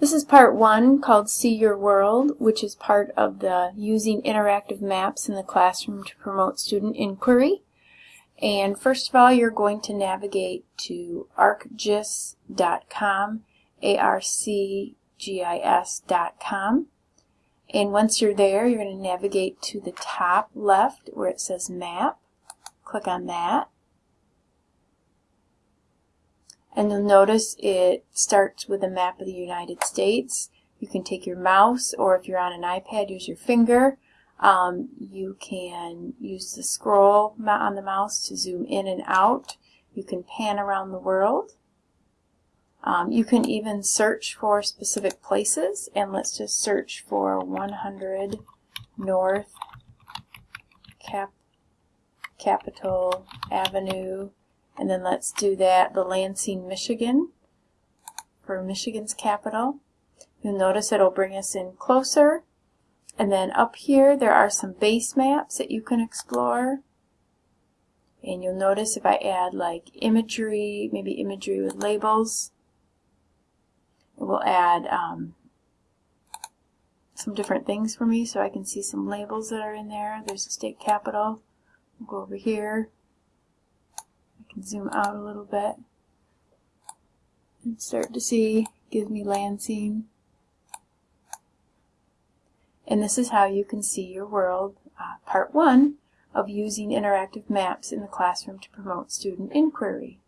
This is part one called See Your World, which is part of the Using Interactive Maps in the Classroom to Promote Student Inquiry. And first of all, you're going to navigate to arcgis.com, A-R-C-G-I-S.com. And once you're there, you're going to navigate to the top left where it says Map. Click on that. And you'll notice it starts with a map of the United States. You can take your mouse, or if you're on an iPad, use your finger. Um, you can use the scroll on the mouse to zoom in and out. You can pan around the world. Um, you can even search for specific places, and let's just search for 100 North Cap Capitol Avenue and then let's do that, the Lansing, Michigan, for Michigan's capital. You'll notice it'll bring us in closer. And then up here, there are some base maps that you can explore. And you'll notice if I add like imagery, maybe imagery with labels, it will add um, some different things for me so I can see some labels that are in there. There's the state capital. We'll go over here can zoom out a little bit and start to see, gives me Lansing. And this is how you can see your world, uh, part one of using interactive maps in the classroom to promote student inquiry.